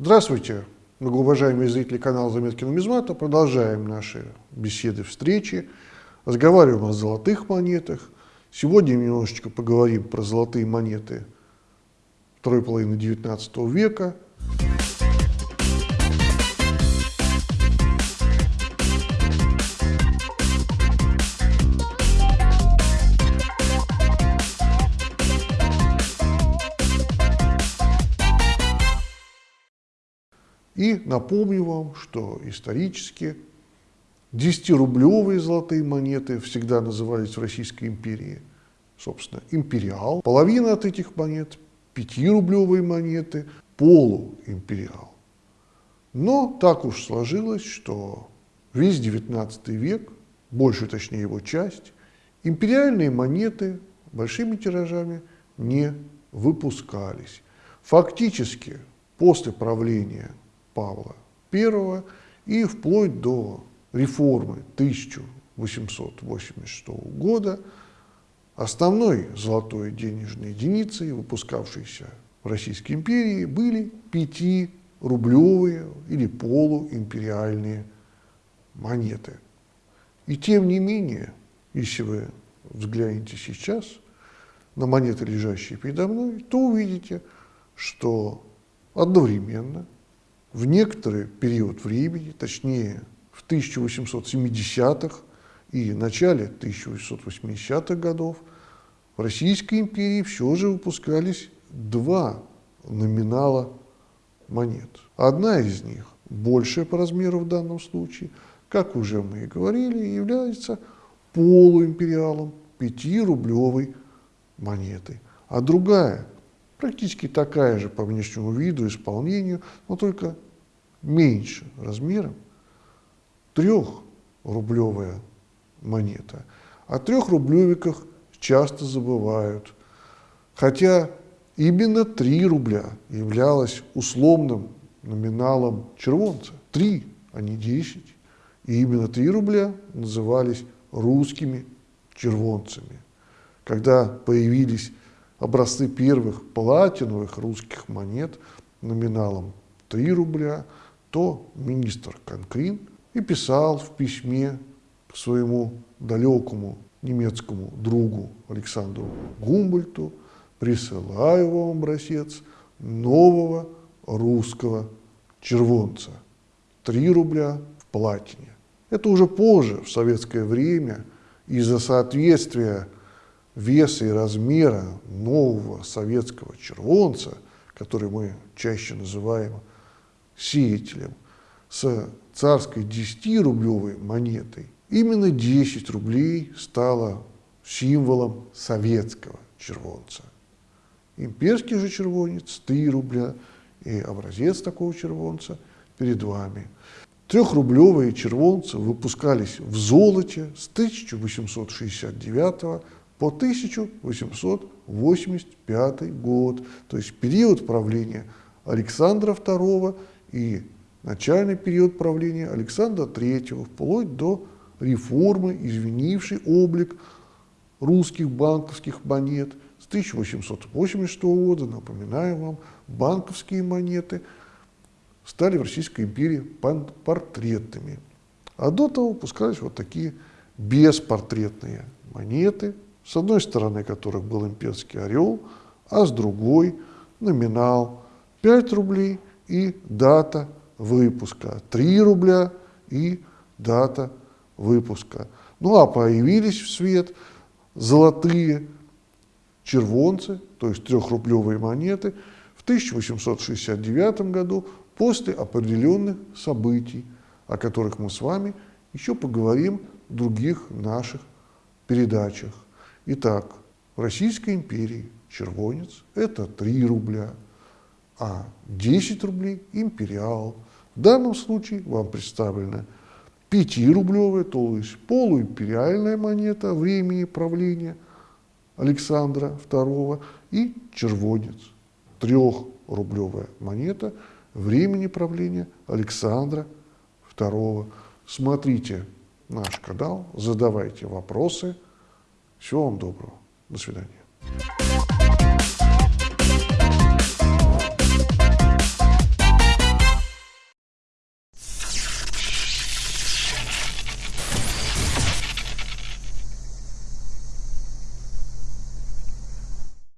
Здравствуйте, многоуважаемые зрители канала «Заметки нумизмата». Продолжаем наши беседы, встречи. Разговариваем о золотых монетах. Сегодня немножечко поговорим про золотые монеты второй половины XIX века. И напомню вам, что исторически 10-рублевые золотые монеты всегда назывались в Российской империи, собственно, империал. Половина от этих монет, 5-рублевые монеты, полуимпериал. Но так уж сложилось, что весь XIX век, больше точнее его часть, империальные монеты большими тиражами не выпускались. Фактически после правления Павла I и вплоть до реформы 1886 года основной золотой денежной единицей, выпускавшейся в Российской империи, были 5-рублевые или полуимпериальные монеты. И тем не менее, если вы взглянете сейчас на монеты, лежащие передо мной, то увидите, что одновременно – в некоторый период времени, точнее в 1870-х и начале 1880-х годов, в Российской империи все же выпускались два номинала монет. Одна из них, большая по размеру в данном случае, как уже мы и говорили, является полуимпериалом 5-рублевой монеты. А другая, практически такая же по внешнему виду, исполнению, но только меньше размером, трехрублевая монета. О трехрублевиках часто забывают, хотя именно 3 рубля являлось условным номиналом червонца. 3, а не 10. И именно 3 рубля назывались русскими червонцами. Когда появились образцы первых платиновых русских монет номиналом 3 рубля – то министр Конкрин и писал в письме к своему далекому немецкому другу Александру Гумбольту, присылаю вам образец нового русского червонца. 3 рубля в платине. Это уже позже, в советское время, из-за соответствия веса и размера нового советского червонца, который мы чаще называем сеятелем с царской 10-рублевой монетой, именно 10 рублей стало символом советского червонца. Имперский же червонец – 3 рубля, и образец такого червонца перед вами. Трехрублевые червонцы выпускались в золоте с 1869 по 1885 год, то есть период правления Александра II и начальный период правления Александра III, вплоть до реформы, изменившей облик русских банковских монет с 1886 года, напоминаю вам, банковские монеты стали в Российской империи портретными. А до того выпускались вот такие беспортретные монеты, с одной стороны которых был имперский орел, а с другой номинал 5 рублей – и дата выпуска. 3 рубля и дата выпуска. Ну а появились в свет золотые червонцы, то есть трехрублевые монеты, в 1869 году после определенных событий, о которых мы с вами еще поговорим в других наших передачах. Итак, в Российской империи червонец – это 3 рубля – а 10 рублей – империал. В данном случае вам представлена 5-рублевая, то есть полуимпериальная монета времени правления Александра II и червонец, трехрублевая монета времени правления Александра II. Смотрите наш канал, задавайте вопросы. Всего вам доброго. До свидания.